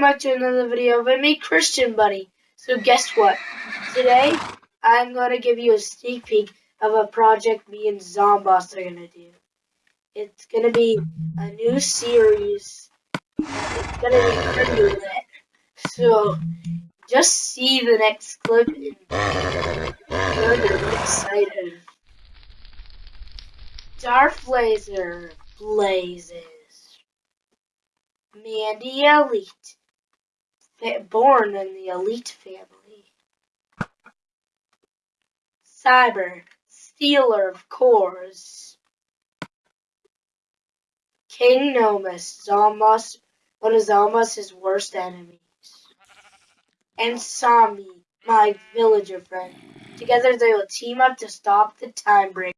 welcome back to another video by me, Christian Buddy. So guess what? Today, I'm going to give you a sneak peek of a project me and Zomboss are going to do. It's going to be a new series. It's going to be pretty lit. So, just see the next clip and you're excited. Darth Laser blazes. Mandy Elite. Born in the Elite family. Cyber. Stealer of cores. King Nomus. Zomboss. One of Zomboss' worst enemies. And Sami. My villager friend. Together they will team up to stop the time break.